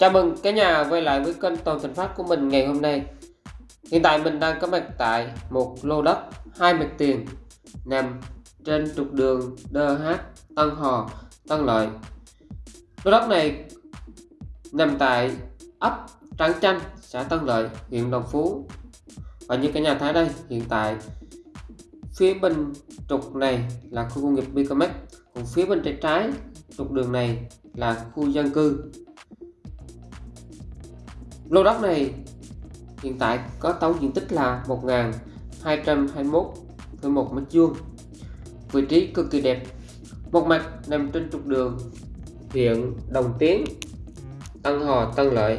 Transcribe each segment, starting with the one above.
Chào mừng cả nhà quay lại với kênh Toàn Thành Phát của mình ngày hôm nay. Hiện tại mình đang có mặt tại một lô đất, hai mặt tiền, nằm trên trục đường DH Tân Hò, Tân Lợi. Lô đất này nằm tại ấp Trắng Chanh, xã Tân Lợi, huyện Đồng Phú. Và như cả nhà thấy đây, hiện tại phía bên trục này là khu công nghiệp Bicomex còn phía bên trái trái trục đường này là khu dân cư lô đất này hiện tại có tổng diện tích là 1.221,1 mét vuông. Vị trí cực kỳ đẹp một mặt nằm trên trục đường huyện Đồng Tiến Tân Hòa, Tân Lợi.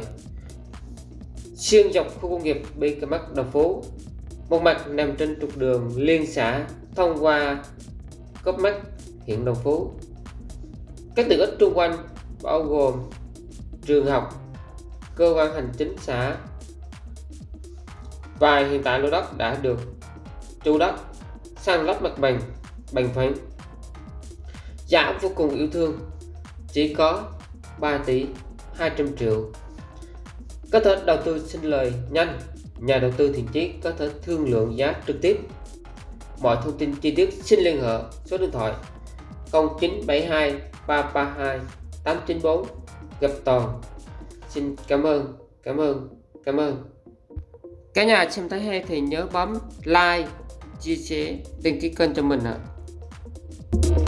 Xuyên dọc khu công nghiệp BKMX Đồng Phú một mặt nằm trên trục đường liên xã thông qua Cấp Mắt huyện Đồng Phú. Các tiện ích xung quanh bao gồm trường học cơ quan hành chính xã. Và hiện tại lô đất đã được chủ đất sang lắp mặt bằng bằng phẳng. Giá vô cùng yêu thương, chỉ có 3 tỷ 200 triệu. Có thể đầu tư xin lời nhanh, nhà đầu tư thiện chí có thể thương lượng giá trực tiếp. Mọi thông tin chi tiết xin liên hệ số điện thoại 0972 332 894 gặp toàn xin cảm ơn cảm ơn cảm ơn cả nhà xem thấy hay thì nhớ bấm like, chia sẻ, đăng ký kênh cho mình ạ à.